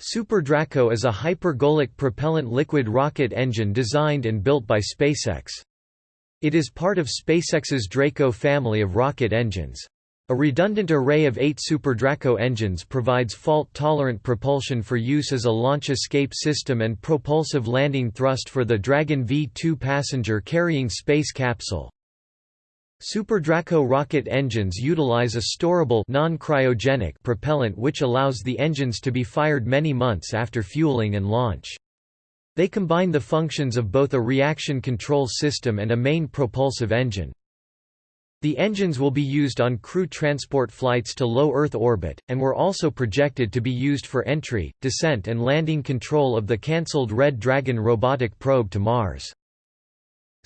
Super Draco is a hypergolic propellant liquid rocket engine designed and built by SpaceX. It is part of SpaceX's Draco family of rocket engines. A redundant array of eight Super Draco engines provides fault-tolerant propulsion for use as a launch escape system and propulsive landing thrust for the Dragon V2 passenger-carrying space capsule. Super Draco rocket engines utilize a storable non-cryogenic propellant which allows the engines to be fired many months after fueling and launch. They combine the functions of both a reaction control system and a main propulsive engine. The engines will be used on crew transport flights to low Earth orbit, and were also projected to be used for entry, descent and landing control of the cancelled Red Dragon robotic probe to Mars.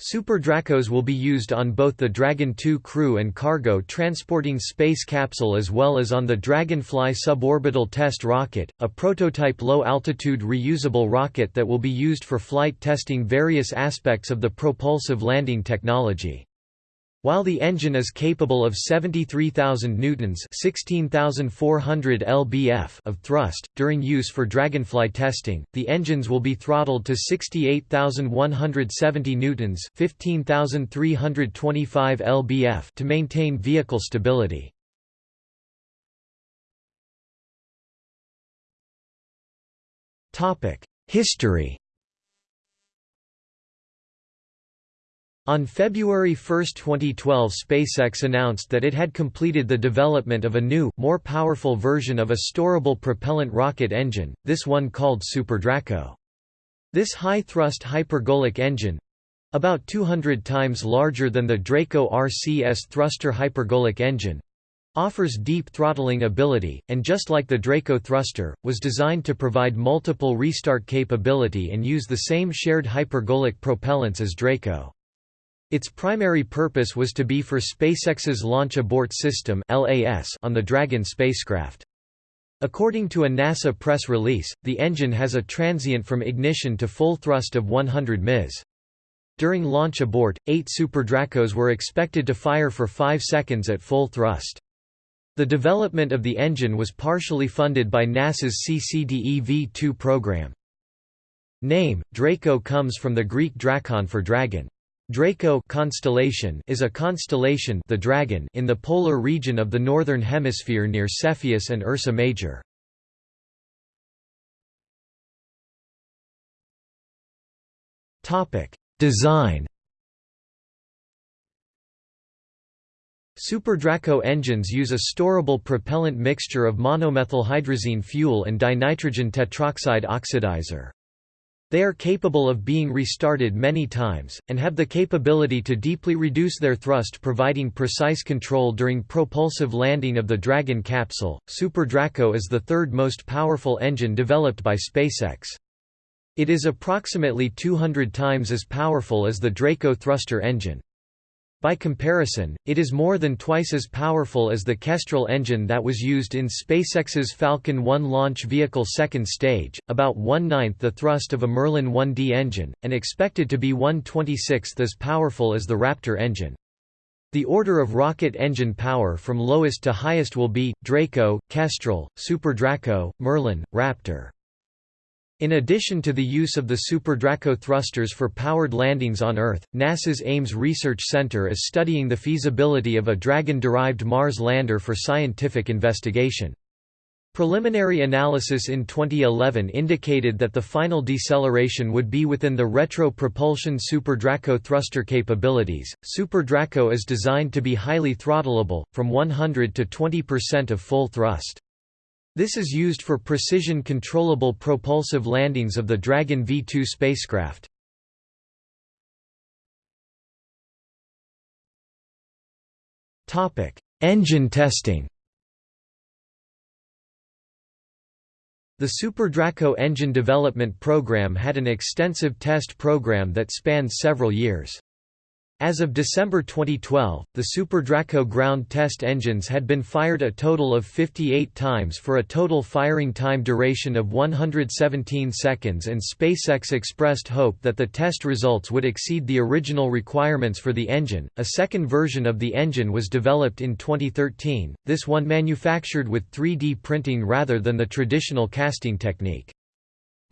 Super Dracos will be used on both the Dragon 2 crew and cargo transporting space capsule as well as on the Dragonfly suborbital test rocket, a prototype low-altitude reusable rocket that will be used for flight testing various aspects of the propulsive landing technology. While the engine is capable of 73,000 newtons (16,400 lbf) of thrust during use for Dragonfly testing, the engines will be throttled to 68,170 newtons (15,325 lbf) to maintain vehicle stability. Topic: History On February 1, 2012 SpaceX announced that it had completed the development of a new, more powerful version of a storable propellant rocket engine, this one called Super Draco. This high-thrust hypergolic engine—about 200 times larger than the Draco RCS thruster hypergolic engine, offers deep throttling ability, and just like the Draco thruster, was designed to provide multiple restart capability and use the same shared hypergolic propellants as Draco. Its primary purpose was to be for SpaceX's Launch Abort System on the Dragon spacecraft. According to a NASA press release, the engine has a transient from ignition to full thrust of 100 ms. During launch abort, eight Super Dracos were expected to fire for 5 seconds at full thrust. The development of the engine was partially funded by NASA's CCDev 2 program. Name, Draco comes from the Greek drakon for dragon. Draco constellation is a constellation the Dragon in the polar region of the northern hemisphere near Cepheus and Ursa Major. Topic: Design. Super Draco engines use a storable propellant mixture of monomethylhydrazine fuel and dinitrogen tetroxide oxidizer. They are capable of being restarted many times, and have the capability to deeply reduce their thrust providing precise control during propulsive landing of the Dragon capsule. Super Draco is the third most powerful engine developed by SpaceX. It is approximately 200 times as powerful as the Draco thruster engine. By comparison, it is more than twice as powerful as the Kestrel engine that was used in SpaceX's Falcon 1 launch vehicle second stage, about one-ninth the thrust of a Merlin 1D engine, and expected to be 1/26th as powerful as the Raptor engine. The order of rocket engine power from lowest to highest will be, Draco, Kestrel, Super Draco, Merlin, Raptor. In addition to the use of the Super Draco thrusters for powered landings on Earth, NASA's Ames Research Center is studying the feasibility of a Dragon-derived Mars lander for scientific investigation. Preliminary analysis in 2011 indicated that the final deceleration would be within the retro propulsion Super Draco thruster capabilities. Super Draco is designed to be highly throttleable, from 100 to 20% of full thrust. This is used for precision controllable propulsive landings of the Dragon V2 spacecraft. Topic: Engine testing The Super Draco engine development program had an extensive test program that spanned several years. As of December 2012, the Super Draco ground test engines had been fired a total of 58 times for a total firing time duration of 117 seconds and SpaceX expressed hope that the test results would exceed the original requirements for the engine. A second version of the engine was developed in 2013, this one manufactured with 3D printing rather than the traditional casting technique.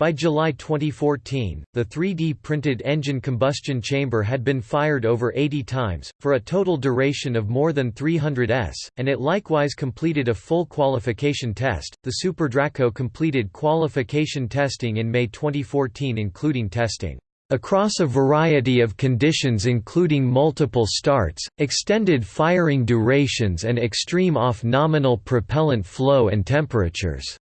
By July 2014, the 3D printed engine combustion chamber had been fired over 80 times, for a total duration of more than 300 s, and it likewise completed a full qualification test. The Super Draco completed qualification testing in May 2014, including testing across a variety of conditions including multiple starts, extended firing durations and extreme off-nominal propellant flow and temperatures.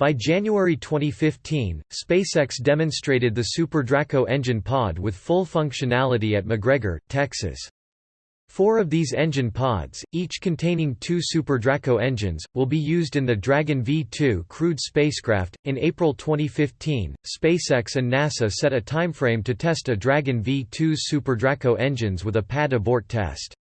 By January 2015, SpaceX demonstrated the Super Draco engine pod with full functionality at McGregor, Texas. Four of these engine pods, each containing two Super Draco engines, will be used in the Dragon V2 crewed spacecraft. In April 2015, SpaceX and NASA set a timeframe to test a Dragon V2's Super Draco engines with a pad abort test.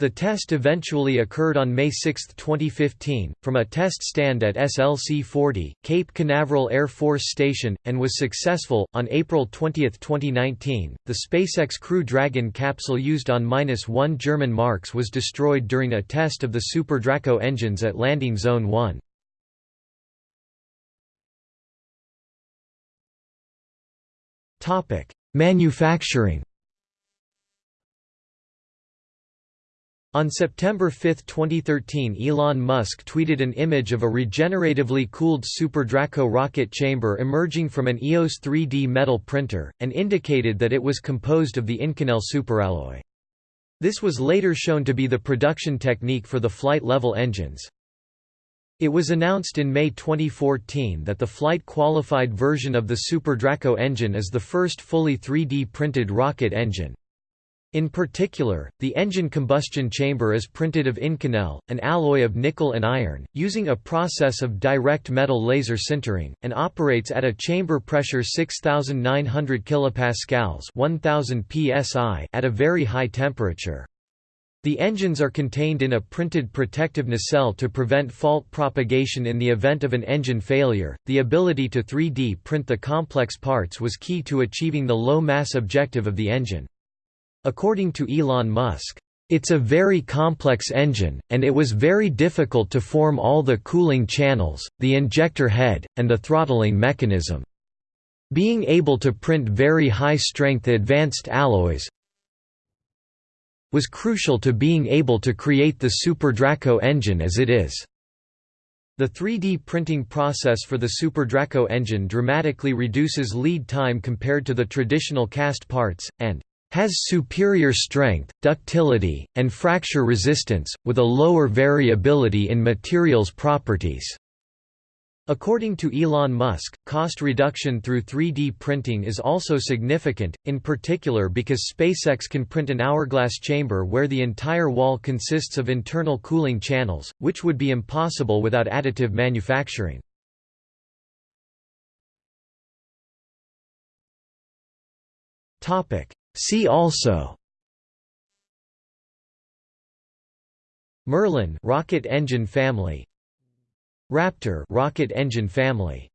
The test eventually occurred on May 6, 2015, from a test stand at SLC-40, Cape Canaveral Air Force Station, and was successful. On April 20, 2019, the SpaceX Crew Dragon capsule used on -1 German marks was destroyed during a test of the Super Draco engines at Landing Zone 1. Manufacturing On September 5, 2013 Elon Musk tweeted an image of a regeneratively cooled Super Draco rocket chamber emerging from an EOS 3D metal printer, and indicated that it was composed of the Inconel superalloy. This was later shown to be the production technique for the flight-level engines. It was announced in May 2014 that the flight-qualified version of the Super Draco engine is the first fully 3D printed rocket engine. In particular, the engine combustion chamber is printed of Inconel, an alloy of nickel and iron, using a process of direct metal laser sintering, and operates at a chamber pressure 6900 kPa 1000 psi at a very high temperature. The engines are contained in a printed protective nacelle to prevent fault propagation in the event of an engine failure. The ability to 3D print the complex parts was key to achieving the low mass objective of the engine. According to Elon Musk, it's a very complex engine, and it was very difficult to form all the cooling channels, the injector head, and the throttling mechanism. Being able to print very high-strength advanced alloys was crucial to being able to create the Super Draco engine as it is. The 3D printing process for the Super Draco engine dramatically reduces lead time compared to the traditional cast parts, and has superior strength, ductility, and fracture resistance, with a lower variability in materials properties. According to Elon Musk, cost reduction through 3D printing is also significant, in particular because SpaceX can print an hourglass chamber where the entire wall consists of internal cooling channels, which would be impossible without additive manufacturing. Topic: See also. Merlin rocket engine family. Raptor rocket engine family